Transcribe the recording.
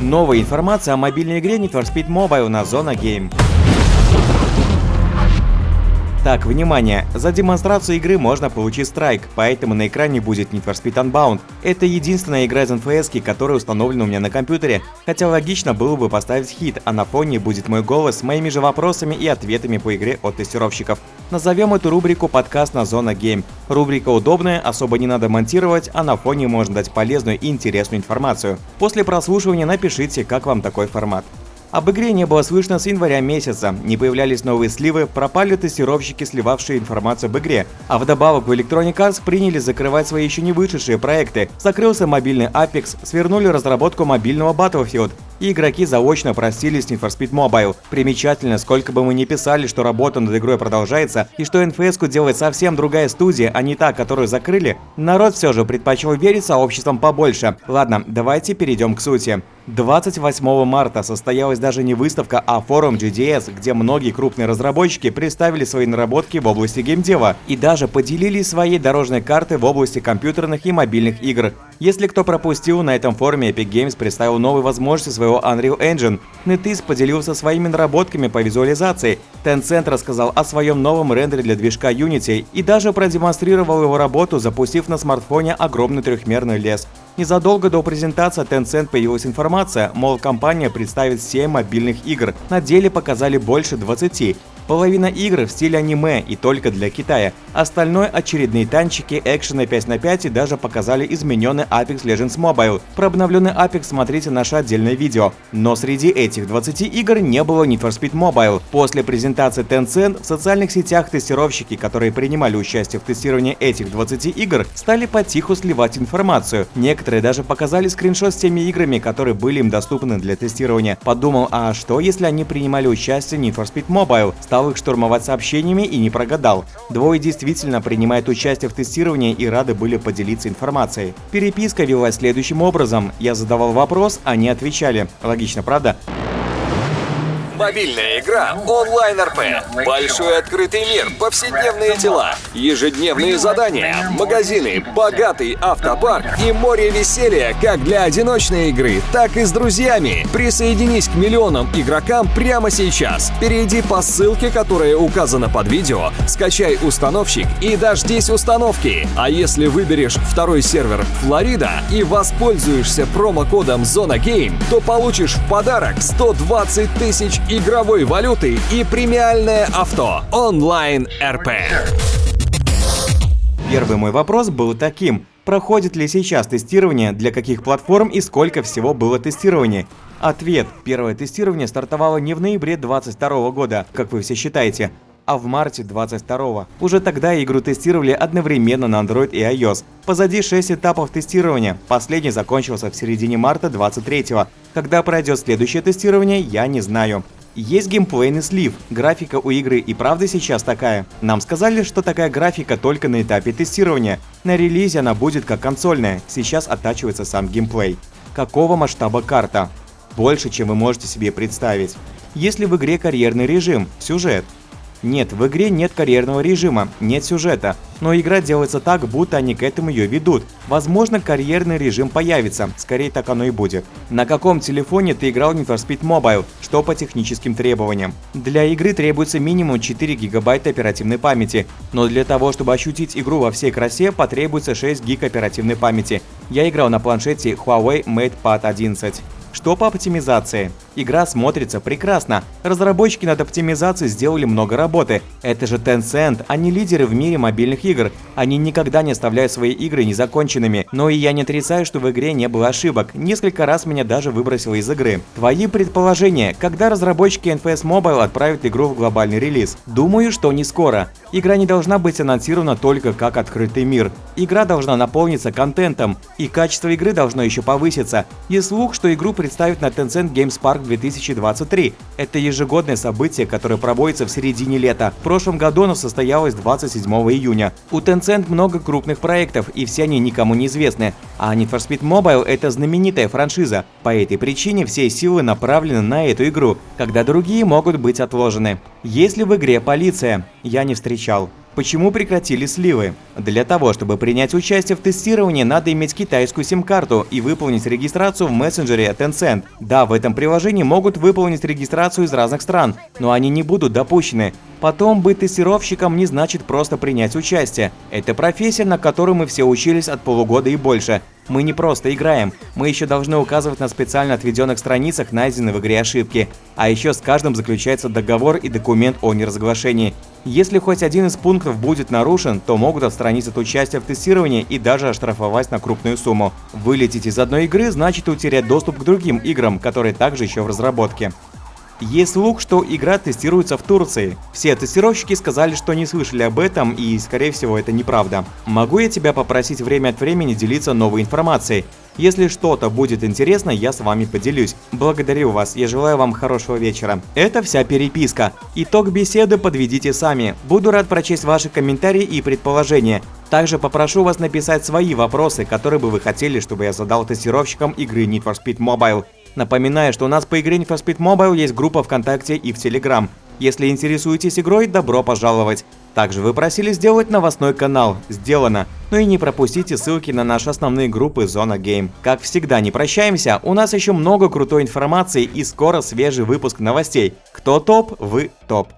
Новая информация о мобильной игре Need for Speed Mobile на Zona Game. Так, внимание, за демонстрацию игры можно получить страйк, поэтому на экране будет Need for Speed Unbound. Это единственная игра из NFS, которая установлена у меня на компьютере, хотя логично было бы поставить хит, а на фоне будет мой голос с моими же вопросами и ответами по игре от тестировщиков. Назовем эту рубрику подкаст на Зона Game. Рубрика удобная, особо не надо монтировать, а на фоне можно дать полезную и интересную информацию. После прослушивания напишите, как вам такой формат. Об игре не было слышно с января месяца, не появлялись новые сливы, пропали тестировщики, сливавшие информацию об игре. А вдобавок в Electronic Arts приняли закрывать свои еще не вышедшие проекты. Закрылся мобильный Apex, свернули разработку мобильного Battlefield, и игроки заочно простились с Need for Speed Mobile. Примечательно, сколько бы мы ни писали, что работа над игрой продолжается, и что NFS-ку делает совсем другая студия, а не та, которую закрыли, народ все же предпочел верить сообществам побольше. Ладно, давайте перейдем к сути. 28 марта состоялась даже не выставка, а форум GDS, где многие крупные разработчики представили свои наработки в области геймдева и даже поделились своей дорожной картой в области компьютерных и мобильных игр. Если кто пропустил, на этом форуме Epic Games представил новые возможности своего Unreal Engine. NetEase поделился своими наработками по визуализации, Tencent рассказал о своем новом рендере для движка Unity и даже продемонстрировал его работу, запустив на смартфоне огромный трехмерный лес. Незадолго до презентации Tencent появилась информация, мол, компания представит 7 мобильных игр. На деле показали больше 20. Половина игр в стиле аниме и только для Китая. Остальное очередные танчики, экшены 5 на 5 и даже показали измененный Apex Legends Mobile. Про обновленный Apex смотрите наше отдельное видео. Но среди этих 20 игр не было Need for Speed Mobile. После презентации Tencent в социальных сетях тестировщики, которые принимали участие в тестировании этих 20 игр, стали потиху сливать информацию. Некоторые даже показали скриншот с теми играми, которые были им доступны для тестирования. Подумал, а что если они принимали участие в Need for Speed Mobile? Стал их штурмовать сообщениями и не прогадал. Двое действительно принимают участие в тестировании и рады были поделиться информацией. Переписка велась следующим образом. Я задавал вопрос, они отвечали. Логично, правда? Мобильная игра онлайн-РП. Большой открытый мир, повседневные дела, ежедневные задания, магазины, богатый автопарк и море веселья как для одиночной игры, так и с друзьями. Присоединись к миллионам игрокам прямо сейчас. Перейди по ссылке, которая указана под видео, скачай установщик и дождись установки. А если выберешь второй сервер Флорида и воспользуешься промокодом Зона Game, то получишь в подарок 120 тысяч игровой валюты и премиальное авто онлайн РП. Первый мой вопрос был таким. Проходит ли сейчас тестирование, для каких платформ и сколько всего было тестирования? Ответ. Первое тестирование стартовало не в ноябре 2022 года, как вы все считаете, а в марте 22 Уже тогда игру тестировали одновременно на Android и iOS. Позади 6 этапов тестирования, последний закончился в середине марта 23 Когда пройдет следующее тестирование, я не знаю. Есть геймплейный слив. Графика у игры и правда сейчас такая. Нам сказали, что такая графика только на этапе тестирования. На релизе она будет как консольная. Сейчас оттачивается сам геймплей. Какого масштаба карта? Больше, чем вы можете себе представить. Если в игре карьерный режим, сюжет, нет, в игре нет карьерного режима, нет сюжета, но игра делается так, будто они к этому ее ведут. Возможно, карьерный режим появится, скорее так оно и будет. На каком телефоне ты играл Need for Speed Mobile? Что по техническим требованиям? Для игры требуется минимум 4 гигабайта оперативной памяти, но для того, чтобы ощутить игру во всей красе, потребуется 6 гиг оперативной памяти. Я играл на планшете Huawei MatePad 11. Что по оптимизации? Игра смотрится прекрасно. Разработчики над оптимизацией сделали много работы. Это же Tencent, они лидеры в мире мобильных игр. Они никогда не оставляют свои игры незаконченными. Но и я не отрицаю, что в игре не было ошибок. Несколько раз меня даже выбросило из игры. Твои предположения, когда разработчики NFS Mobile отправят игру в глобальный релиз? Думаю, что не скоро. Игра не должна быть анонсирована только как открытый мир. Игра должна наполниться контентом, и качество игры должно еще повыситься. Есть слух, что игру представят на Tencent Games Park 2023. Это ежегодное событие, которое проводится в середине лета. В прошлом году оно состоялось 27 июня. У Tencent много крупных проектов, и все они никому не известны. А Need for Speed Mobile – это знаменитая франшиза. По этой причине все силы направлены на эту игру, когда другие могут быть отложены. Есть ли в игре полиция? Я не встречал. Почему прекратили сливы? Для того, чтобы принять участие в тестировании, надо иметь китайскую сим-карту и выполнить регистрацию в мессенджере Tencent. Да, в этом приложении могут выполнить регистрацию из разных стран, но они не будут допущены. Потом быть тестировщиком не значит просто принять участие. Это профессия, на которую мы все учились от полугода и больше. Мы не просто играем, мы еще должны указывать на специально отведенных страницах найденные в игре ошибки. А еще с каждым заключается договор и документ о неразглашении. Если хоть один из пунктов будет нарушен, то могут отстранить от участия в тестировании и даже оштрафовать на крупную сумму. Вылететь из одной игры значит утерять доступ к другим играм, которые также еще в разработке. Есть слух, что игра тестируется в Турции. Все тестировщики сказали, что не слышали об этом, и, скорее всего, это неправда. Могу я тебя попросить время от времени делиться новой информацией? Если что-то будет интересно, я с вами поделюсь. Благодарю вас, я желаю вам хорошего вечера. Это вся переписка. Итог беседы подведите сами. Буду рад прочесть ваши комментарии и предположения. Также попрошу вас написать свои вопросы, которые бы вы хотели, чтобы я задал тестировщикам игры Need for Speed Mobile. Напоминаю, что у нас по игре Need for Speed Mobile есть группа ВКонтакте и в Телеграм. Если интересуетесь игрой, добро пожаловать. Также вы просили сделать новостной канал. Сделано. Ну и не пропустите ссылки на наши основные группы Зона Гейм. Как всегда, не прощаемся, у нас еще много крутой информации и скоро свежий выпуск новостей. Кто топ, вы топ.